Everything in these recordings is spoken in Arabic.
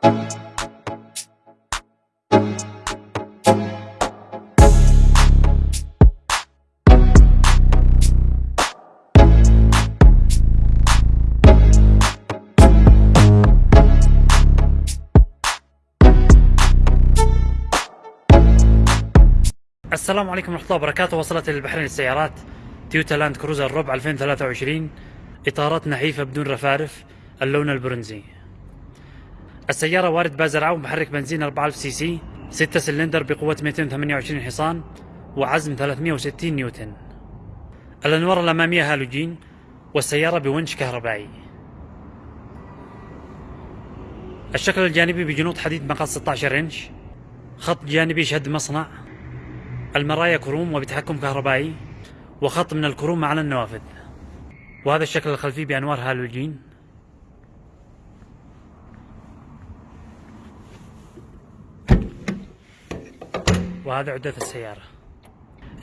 السلام عليكم ورحمة الله وبركاته. وصلت للبحرين السيارات تويوتا لاند كروزر ربع 2023 إطارات نحيفة بدون رفارف. اللون البرونزي. السيارة وارد بازرعة ومحرك بنزين 4000 سي سي 6 سلندر بقوة 228 حصان وعزم 360 نيوتن. الأنوار الأمامية هالوجين والسيارة بونش كهربائي. الشكل الجانبي بجنوط حديد مقاس 16 إنش. خط جانبي شد مصنع. المرايا كروم وبتحكم كهربائي وخط من الكروم على النوافذ. وهذا الشكل الخلفي بأنوار هالوجين. وهذا عدة السيارة.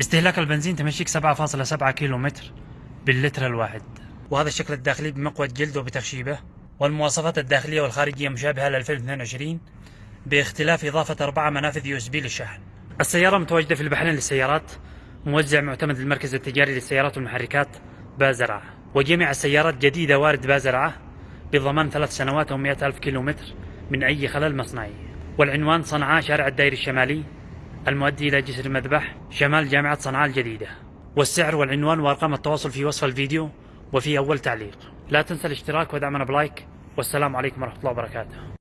استهلاك البنزين تمشيك 7.7 كيلو متر باللتر الواحد. وهذا الشكل الداخلي بمقود جلد وبتخشيبه. والمواصفات الداخلية والخارجية مشابهة ل 2022 باختلاف إضافة أربعة منافذ USB للشحن. السيارة متواجدة في البحرين للسيارات. موزع معتمد للمركز التجاري للسيارات والمحركات بازرعة. وجميع السيارات جديدة وارد بازرعة بضمان ثلاث سنوات أو مئة ألف كيلو متر من أي خلل مصنعي. والعنوان صنعاء شارع الدائري الشمالي. المؤدي إلى جسر المذبح شمال جامعة صنعاء الجديدة. والسعر والعنوان وأرقام التواصل في وصف الفيديو وفي أول تعليق. لا تنسى الاشتراك ودعمنا بلايك. والسلام عليكم ورحمة الله وبركاته.